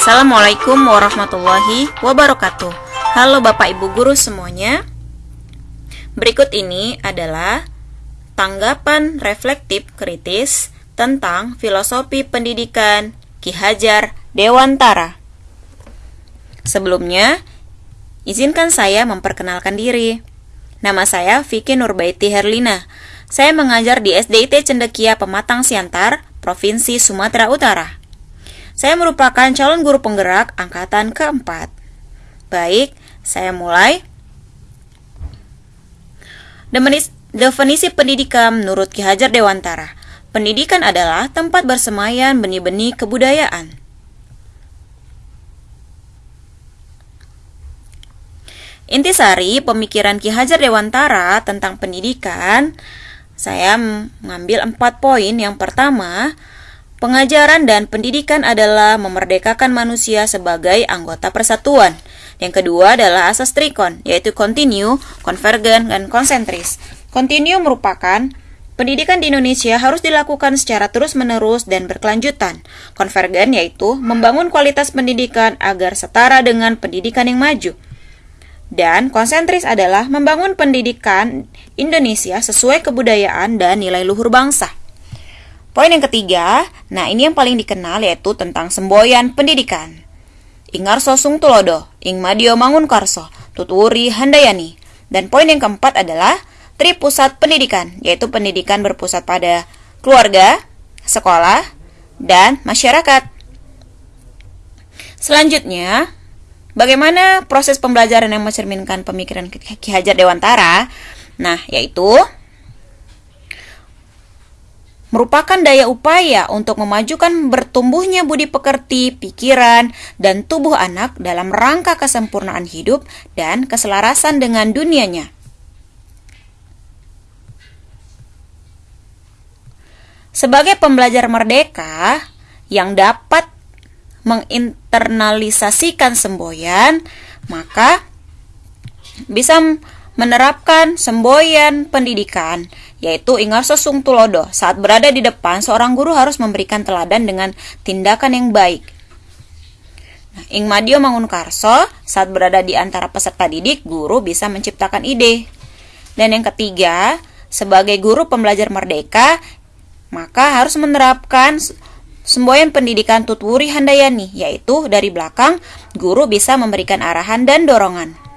Assalamualaikum warahmatullahi wabarakatuh. Halo Bapak Ibu guru semuanya. Berikut ini adalah tanggapan reflektif kritis tentang filosofi pendidikan Ki Hajar Dewantara. Sebelumnya, izinkan saya memperkenalkan diri. Nama saya Vicky Nurbaiti Herlina. Saya mengajar di SDIT Cendekia Pematang Siantar, Provinsi Sumatera Utara. Saya merupakan calon guru penggerak angkatan keempat. Baik, saya mulai. Definisi pendidikan menurut Ki Hajar Dewantara. Pendidikan adalah tempat bersemayan benih-benih kebudayaan. Intisari pemikiran Ki Hajar Dewantara tentang pendidikan, saya mengambil empat poin. Yang pertama, Pengajaran dan pendidikan adalah memerdekakan manusia sebagai anggota persatuan. Yang kedua adalah asas trikon, yaitu continue, konvergen, dan konsentris. Continue merupakan Pendidikan di Indonesia harus dilakukan secara terus-menerus dan berkelanjutan. Konvergen yaitu membangun kualitas pendidikan agar setara dengan pendidikan yang maju. Dan konsentris adalah membangun pendidikan Indonesia sesuai kebudayaan dan nilai luhur bangsa. Poin yang ketiga, nah ini yang paling dikenal yaitu tentang semboyan pendidikan. Ingar Sosung Tulodo, Mangun Karso, Tuturi Handayani. Dan poin yang keempat adalah tri pusat pendidikan, yaitu pendidikan berpusat pada keluarga, sekolah, dan masyarakat. Selanjutnya, bagaimana proses pembelajaran yang mencerminkan pemikiran Ki Hajar Dewantara? Nah, yaitu merupakan daya upaya untuk memajukan bertumbuhnya budi pekerti, pikiran, dan tubuh anak dalam rangka kesempurnaan hidup dan keselarasan dengan dunianya. Sebagai pembelajar merdeka yang dapat menginternalisasikan semboyan, maka bisa menerapkan semboyan pendidikan yaitu Ingarso Sung Tulodo. Saat berada di depan, seorang guru harus memberikan teladan dengan tindakan yang baik. Nah, Ing Madio Mangunkarso, saat berada di antara peserta didik, guru bisa menciptakan ide. Dan yang ketiga, sebagai guru pembelajar merdeka, maka harus menerapkan semboyan pendidikan Tutwuri Handayani, yaitu dari belakang, guru bisa memberikan arahan dan dorongan.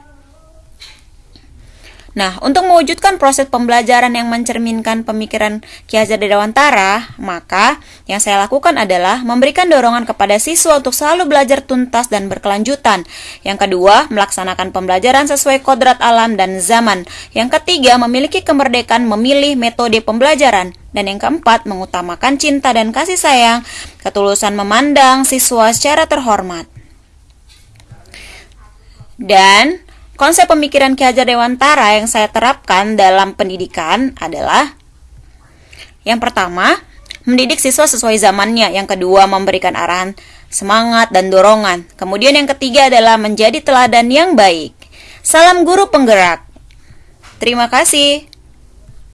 Nah, untuk mewujudkan proses pembelajaran yang mencerminkan pemikiran Ki Hajar Dewantara, maka yang saya lakukan adalah memberikan dorongan kepada siswa untuk selalu belajar tuntas dan berkelanjutan. Yang kedua, melaksanakan pembelajaran sesuai kodrat alam dan zaman. Yang ketiga, memiliki kemerdekaan memilih metode pembelajaran. Dan yang keempat, mengutamakan cinta dan kasih sayang, ketulusan memandang siswa secara terhormat. Dan Konsep pemikiran Ki Hajar Dewantara yang saya terapkan dalam pendidikan adalah yang pertama, mendidik siswa sesuai zamannya. Yang kedua, memberikan arahan semangat dan dorongan. Kemudian yang ketiga adalah menjadi teladan yang baik. Salam guru penggerak. Terima kasih.